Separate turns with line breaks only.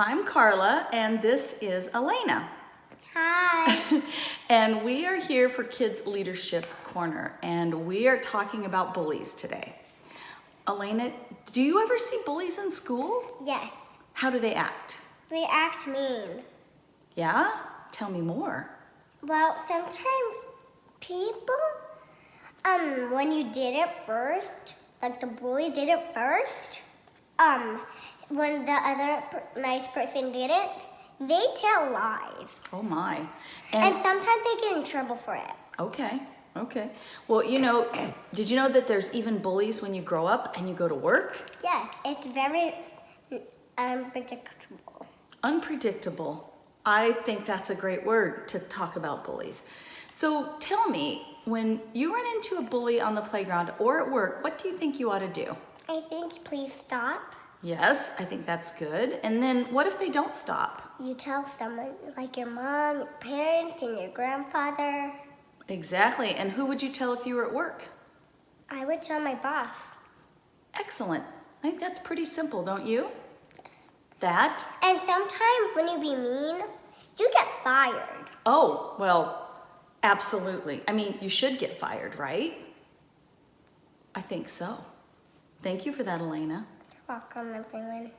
I'm Carla and this is Elena.
Hi.
and we are here for Kids Leadership Corner and we are talking about bullies today. Elena, do you ever see bullies in school?
yes.
How do they act?
They act mean.
Yeah? Tell me more.
Well, sometimes people, um, when you did it first, like the bully did it first, um, when the other nice person did it, they tell lies.
Oh my.
And sometimes they get in trouble for it.
Okay, okay. Well, you know, did you know that there's even bullies when you grow up and you go to work?
Yes, it's very unpredictable.
Unpredictable. I think that's a great word to talk about bullies. So tell me, when you run into a bully on the playground or at work, what do you think you ought to do?
I think please stop.
Yes, I think that's good. And then what if they don't stop?
You tell someone, like your mom, your parents, and your grandfather.
Exactly. And who would you tell if you were at work?
I would tell my boss.
Excellent. I think that's pretty simple, don't you? Yes. That?
And sometimes when you be mean, you get fired.
Oh, well, absolutely. I mean, you should get fired, right? I think so. Thank you for that, Elena.
You're welcome, everyone.